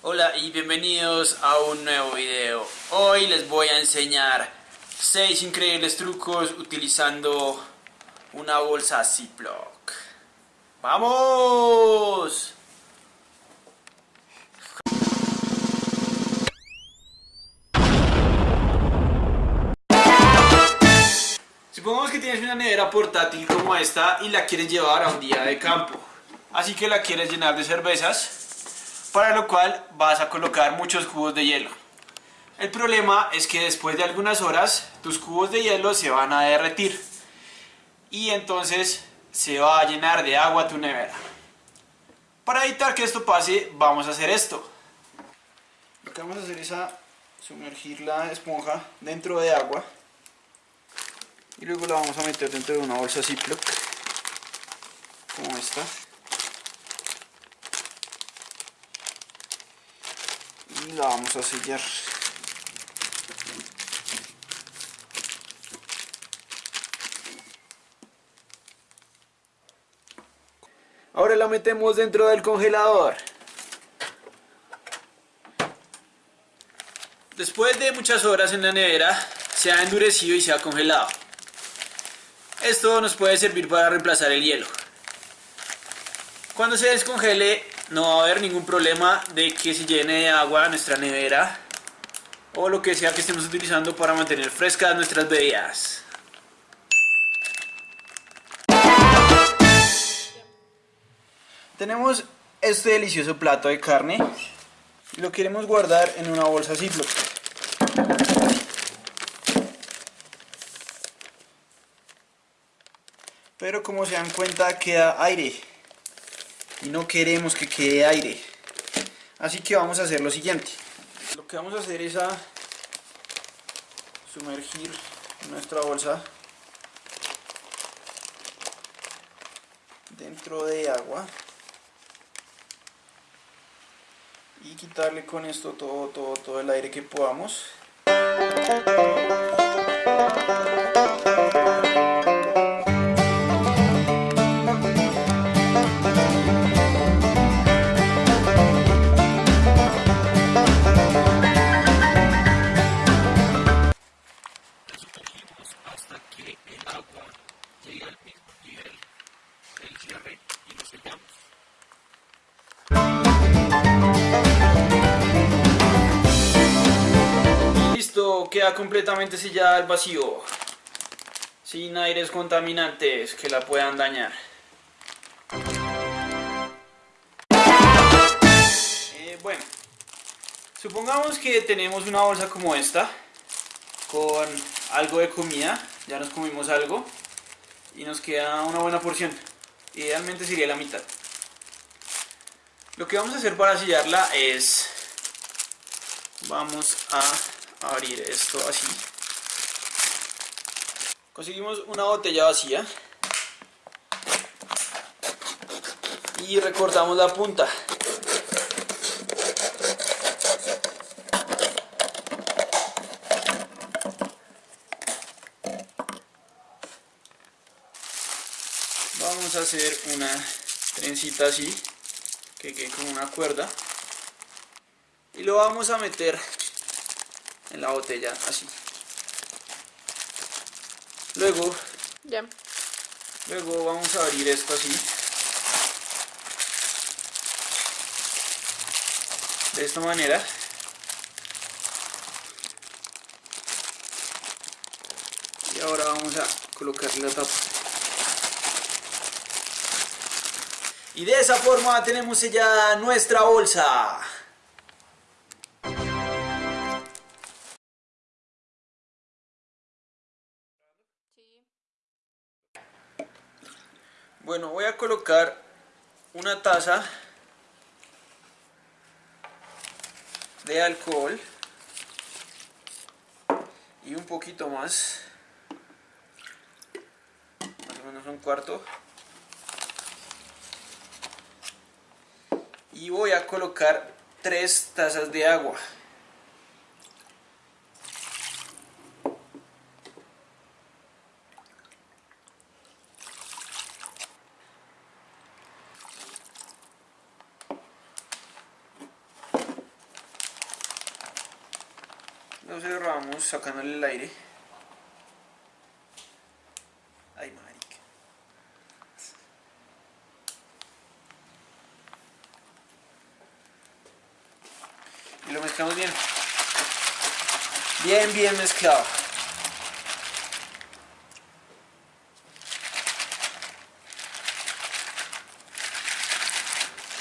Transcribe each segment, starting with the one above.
Hola y bienvenidos a un nuevo video. Hoy les voy a enseñar 6 increíbles trucos utilizando una bolsa Ziploc. ¡Vamos! Supongamos que tienes una nevera portátil como esta y la quieres llevar a un día de campo. Así que la quieres llenar de cervezas, para lo cual vas a colocar muchos cubos de hielo. El problema es que después de algunas horas tus cubos de hielo se van a derretir y entonces se va a llenar de agua tu nevera. Para evitar que esto pase vamos a hacer esto. Lo que vamos a hacer es sumergir la esponja dentro de agua y luego la vamos a meter dentro de una bolsa Ziploc como esta y la vamos a sellar. Ahora la metemos dentro del congelador. Después de muchas horas en la nevera se ha endurecido y se ha congelado. Esto nos puede servir para reemplazar el hielo. Cuando se descongele no va a haber ningún problema de que se llene de agua nuestra nevera o lo que sea que estemos utilizando para mantener frescas nuestras bebidas. Tenemos este delicioso plato de carne y lo queremos guardar en una bolsa Ziploc. pero como se dan cuenta queda aire y no queremos que quede aire. Así que vamos a hacer lo siguiente. Lo que vamos a hacer es a sumergir nuestra bolsa dentro de agua y quitarle con esto todo, todo, todo el aire que podamos queda completamente sellada al vacío, sin aires contaminantes que la puedan dañar. Eh, bueno, supongamos que tenemos una bolsa como esta, con algo de comida, ya nos comimos algo, y nos queda una buena porción, idealmente sería la mitad. Lo que vamos a hacer para sellarla es, vamos a abrir esto así. Conseguimos una botella vacía. Y recortamos la punta. Vamos a hacer una trencita así, que quede como una cuerda. Y lo vamos a meter en la botella así. Luego luego vamos a abrir esto así. De esta manera. Y ahora vamos a colocarle la tapa. Y de esa forma tenemos sellada nuestra bolsa colocar una taza de alcohol y un poquito más, más o menos un cuarto. Y voy a colocar tres tazas de agua. Lo cerramos sacándole el aire. Ay, marica. Y lo mezclamos bien. Bien, bien mezclado.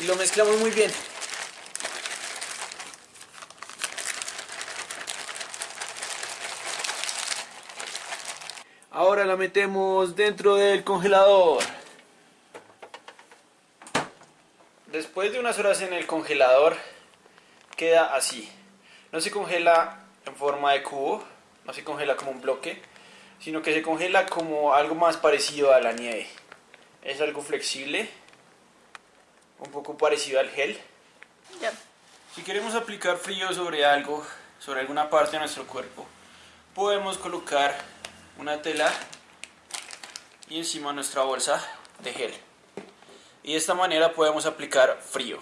Y lo mezclamos muy bien. Ahora la metemos dentro del congelador. Después de unas horas en el congelador, queda así. No se congela en forma de cubo, no se congela como un bloque, sino que se congela como algo más parecido a la nieve. Es algo flexible, un poco parecido al gel. Ya. Si queremos aplicar frío sobre algo, sobre alguna parte de nuestro cuerpo, podemos colocar una tela y encima nuestra bolsa de gel. Y de esta manera podemos aplicar frío.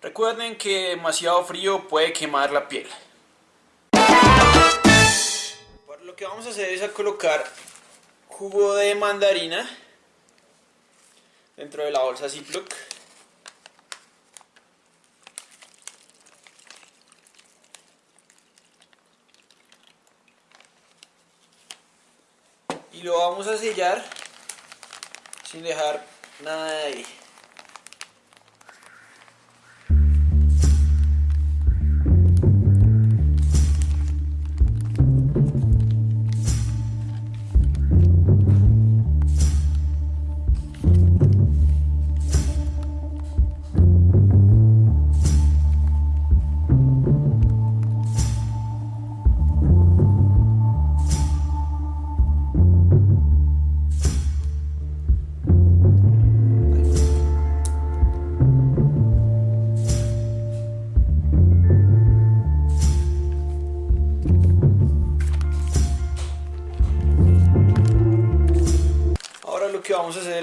Recuerden que demasiado frío puede quemar la piel. Lo que vamos a hacer es a colocar jugo de mandarina dentro de la bolsa Ziploc. Lo vamos a sellar sin dejar nada de aire.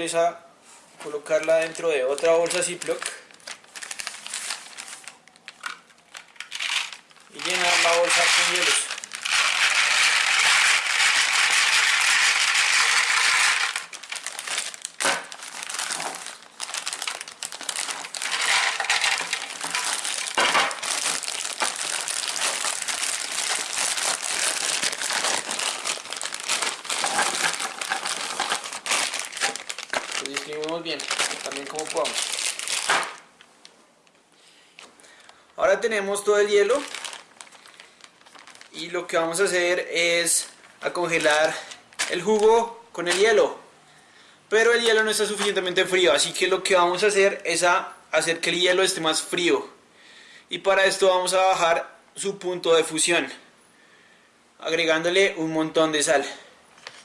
Es a colocarla dentro de otra bolsa Ziploc y llenar la bolsa con hielos. Lo distribuimos bien, también como podamos. Ahora tenemos todo el hielo y lo que vamos a hacer es a congelar el jugo con el hielo. Pero el hielo no está suficientemente frío, así que lo que vamos a hacer es a hacer que el hielo esté más frío. Y para esto vamos a bajar su punto de fusión, agregándole un montón de sal.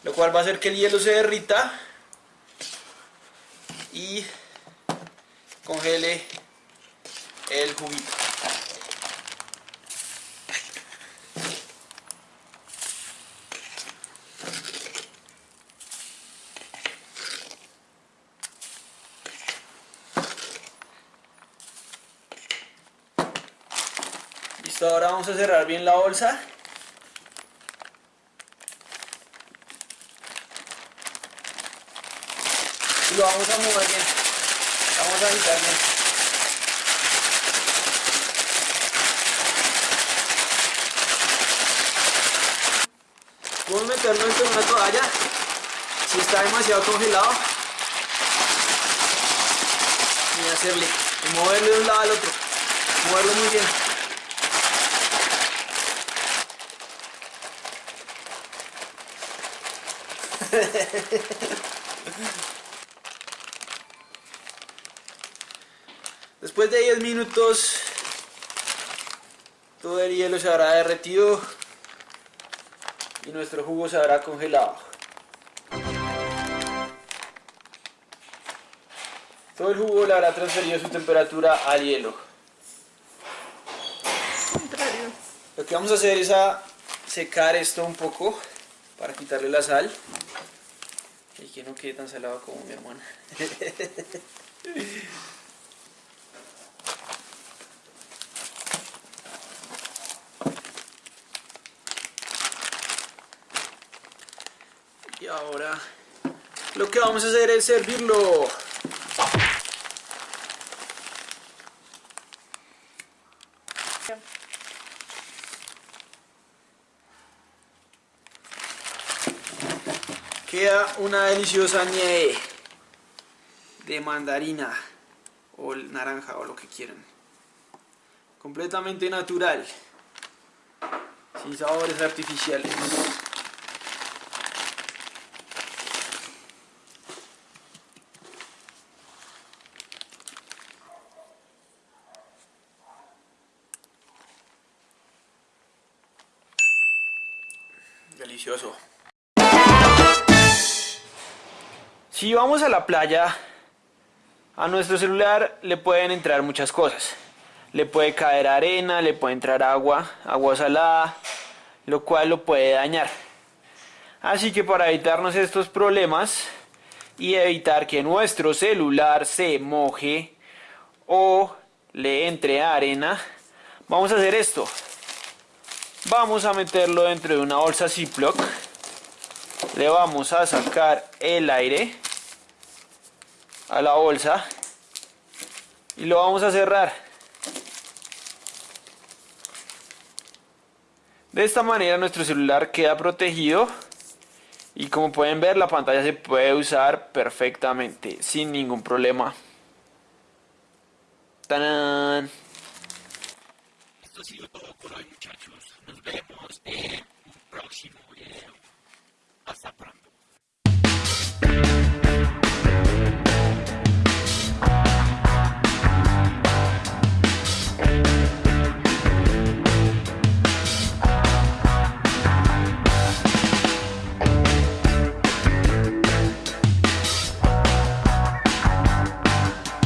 Lo cual va a hacer que el hielo se derrita y congele el juguito. Listo, ahora vamos a cerrar bien la bolsa. Y lo vamos a mover bien. Vamos a agitar bien. Vamos a meterlo de una toalla. Si está demasiado congelado. Y hacerle. Y moverlo de un lado al otro. Moverlo muy bien. Después de 10 minutos, todo el hielo se habrá derretido y nuestro jugo se habrá congelado. Todo el jugo le habrá transferido su temperatura al hielo. Lo que vamos a hacer es a secar esto un poco para quitarle la sal que no quede tan salado como mi hermana. y ahora lo que vamos a hacer es servirlo. Queda una deliciosa nieve de mandarina o naranja o lo que quieran. Completamente natural, sin sabores artificiales. Delicioso. Si vamos a la playa, a nuestro celular le pueden entrar muchas cosas. Le puede caer arena, le puede entrar agua, agua salada, lo cual lo puede dañar. Así que para evitarnos estos problemas y evitar que nuestro celular se moje o le entre arena, vamos a hacer esto. Vamos a meterlo dentro de una bolsa Ziploc. Le vamos a sacar el aire a la bolsa y lo vamos a cerrar. De esta manera nuestro celular queda protegido y como pueden ver la pantalla se puede usar perfectamente sin ningún problema. ¡Tarán! Esto ha sido todo por hoy muchachos. Nos vemos en un próximo.